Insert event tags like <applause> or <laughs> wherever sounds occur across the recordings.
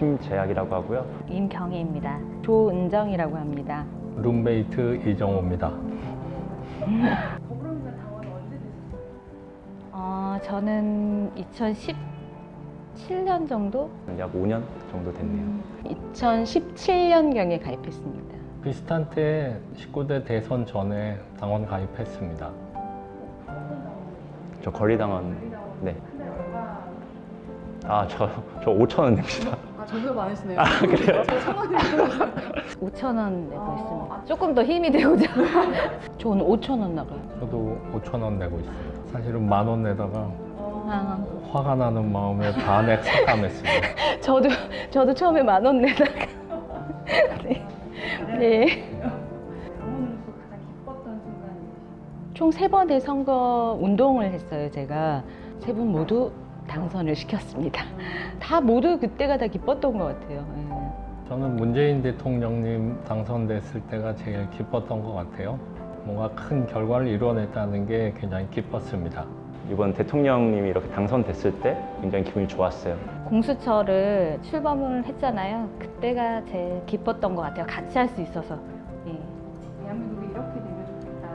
심재학이라고 하고요. 임경희입니다. 조은정이라고 합니다. 룸메이트 이정호입니다. <laughs> 어, 저는 2017년 정도? 약 5년 정도 됐네요. 2017년경에 가입했습니다. 비슷한 때 19대 대선 전에 당원 가입했습니다. 저 거리당원 네. 아, 저, 저 5천 원 냅니다. 아, 저보다 많으시네요. 아, 그래요? 저 천원이 5천 원 내고 아, 있습니다. 조금 더 힘이 되고자. <laughs> 저는 5천 원 나가요. 저도 5천 원 내고 있습니다. 사실은 만 원 내다가 아, 화가 나는 마음에 반액 삭감했습니다. <laughs> 저도 저도 처음에 만 원 내다가. <laughs> 네. 네. 순간이 총세 번의 선거 운동을 했어요. 제가 세 분 모두 당선을 시켰습니다. 다 모두 그때가 다 기뻤던 것 같아요. 예. 저는 문재인 대통령님 당선됐을 때가 제일 기뻤던 것 같아요. 뭔가 큰 결과를 이뤄냈다는 게 굉장히 기뻤습니다. 이번 대통령님이 이렇게 당선됐을 때 굉장히 기분이 좋았어요. 공수처를 출범을 했잖아요. 그때가 제일 기뻤던 것 같아요. 같이 할 수 있어서. 예. 대한민국이 이렇게 되면 좋겠다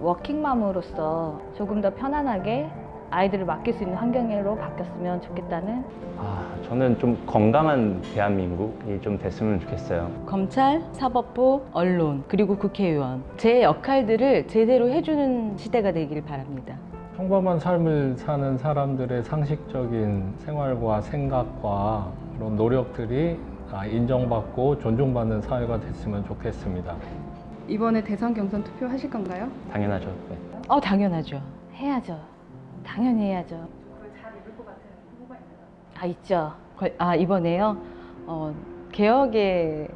워킹맘으로서 조금 더 편안하게 아이들을 맡길 수 있는 환경으로 바뀌었으면 좋겠다는 아, 저는 좀 건강한 대한민국이 좀 됐으면 좋겠어요. 검찰, 사법부, 언론, 그리고 국회의원 제 역할들을 제대로 해주는 시대가 되길 바랍니다. 평범한 삶을 사는 사람들의 상식적인 생활과 생각과 그런 노력들이 다 인정받고 존중받는 사회가 됐으면 좋겠습니다. 이번에 대선 경선 투표 하실 건가요? 당연하죠. 네. 어, 당연하죠. 해야죠. 당연히 해야죠. 잘 이룰 것 같은 후보가 있나요? 아, 있죠. 걸- 아, 이번에요. 어, 개혁의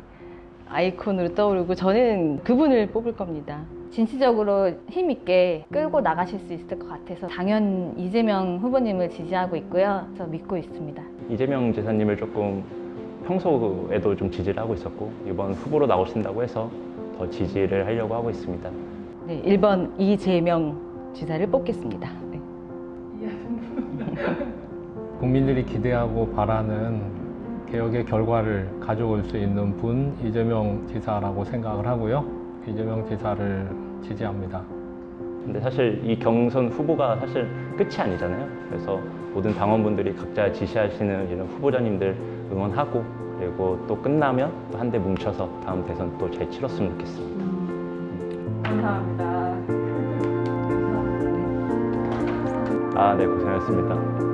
아이콘으로 떠오르고 저는 그분을 뽑을 겁니다. 진취적으로 힘있게 끌고 나가실 수 있을 것 같아서 당연 이재명 후보님을 지지하고 있고요. 저 믿고 있습니다. 이재명 지사님을 조금 평소에도 좀 지지를 하고 있었고 이번 후보로 나오신다고 해서 더 지지를 하려고 하고 있습니다. 네, 1번 이재명 지사를 뽑겠습니다. 네. 국민들이 기대하고 바라는 개혁의 결과를 가져올 수 있는 분 이재명 지사라고 생각을 하고요. 이재명 지사를 지지합니다. 근데 사실 이 경선 후보가 사실 끝이 아니잖아요. 그래서 모든 당원분들이 각자 지시하시는 이런 후보자님들 응원하고 그리고 또 끝나면 또 한 대 뭉쳐서 다음 대선 또 잘 치렀으면 좋겠습니다. 감사합니다. 아, 네, 고생하셨습니다.